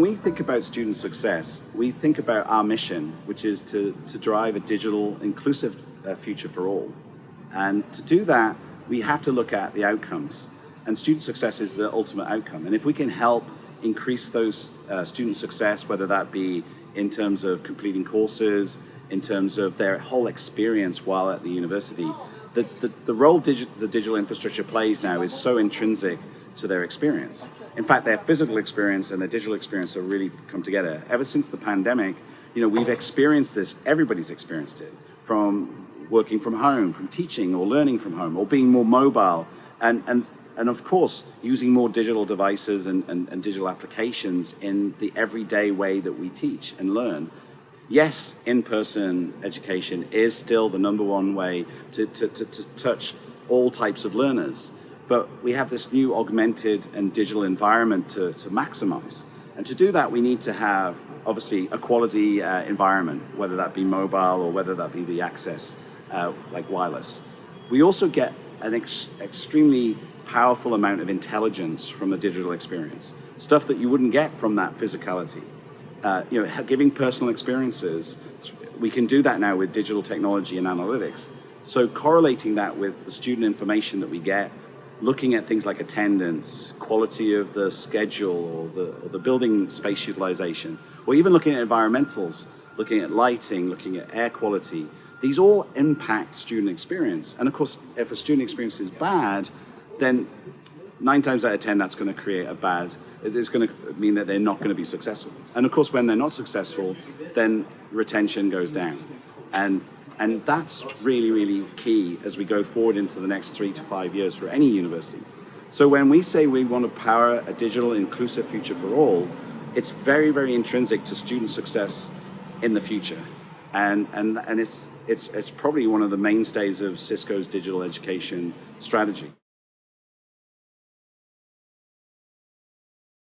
we think about student success, we think about our mission, which is to, to drive a digital inclusive uh, future for all. And to do that, we have to look at the outcomes. And student success is the ultimate outcome. And if we can help increase those uh, student success, whether that be in terms of completing courses, in terms of their whole experience while at the university, the, the, the role digi the digital infrastructure plays now is so intrinsic to their experience. In fact, their physical experience and their digital experience have really come together. Ever since the pandemic, you know, we've experienced this, everybody's experienced it, from working from home, from teaching or learning from home, or being more mobile, and, and, and of course, using more digital devices and, and, and digital applications in the everyday way that we teach and learn. Yes, in-person education is still the number one way to, to, to, to touch all types of learners but we have this new augmented and digital environment to, to maximize. And to do that, we need to have, obviously, a quality uh, environment, whether that be mobile or whether that be the access, uh, like wireless. We also get an ex extremely powerful amount of intelligence from the digital experience, stuff that you wouldn't get from that physicality. Uh, you know, giving personal experiences, we can do that now with digital technology and analytics. So correlating that with the student information that we get, looking at things like attendance, quality of the schedule or the, or the building space utilization, or even looking at environmentals, looking at lighting, looking at air quality, these all impact student experience. And of course, if a student experience is bad, then nine times out of 10, that's going to create a bad, it's going to mean that they're not going to be successful. And of course, when they're not successful, then retention goes down. And and that's really, really key as we go forward into the next three to five years for any university. So when we say we want to power a digital inclusive future for all, it's very, very intrinsic to student success in the future. And, and, and it's, it's, it's probably one of the mainstays of Cisco's digital education strategy.